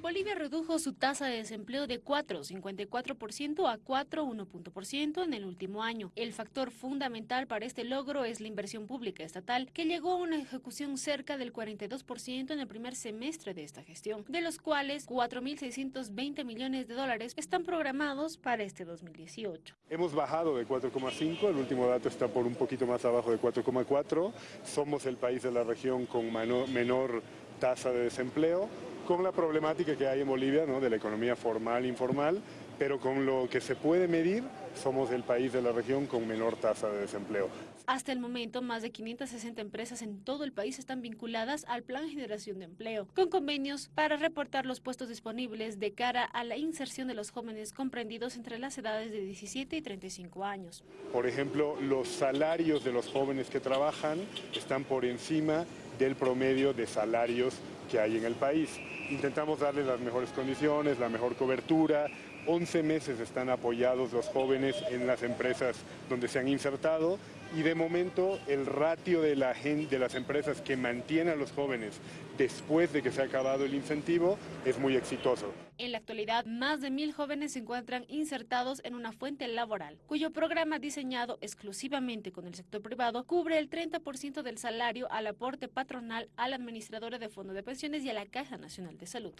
Bolivia redujo su tasa de desempleo de 4,54% a 4,1% en el último año. El factor fundamental para este logro es la inversión pública estatal, que llegó a una ejecución cerca del 42% en el primer semestre de esta gestión, de los cuales 4.620 millones de dólares están programados para este 2018. Hemos bajado de 4,5, el último dato está por un poquito más abajo de 4,4. Somos el país de la región con menor tasa de desempleo, con la problemática que hay en Bolivia ¿no? de la economía formal e informal, pero con lo que se puede medir, somos el país de la región con menor tasa de desempleo. Hasta el momento, más de 560 empresas en todo el país están vinculadas al Plan de Generación de Empleo, con convenios para reportar los puestos disponibles de cara a la inserción de los jóvenes comprendidos entre las edades de 17 y 35 años. Por ejemplo, los salarios de los jóvenes que trabajan están por encima del promedio de salarios que hay en el país. Intentamos darles las mejores condiciones, la mejor cobertura. 11 meses están apoyados los jóvenes en las empresas donde se han insertado y de momento el ratio de, la de las empresas que mantienen a los jóvenes después de que se ha acabado el incentivo es muy exitoso. En la actualidad, más de mil jóvenes se encuentran insertados en una fuente laboral, cuyo programa diseñado exclusivamente con el sector privado cubre el 30% del salario al aporte patronal a la administradora de fondo de pensiones y a la Caja Nacional de Salud.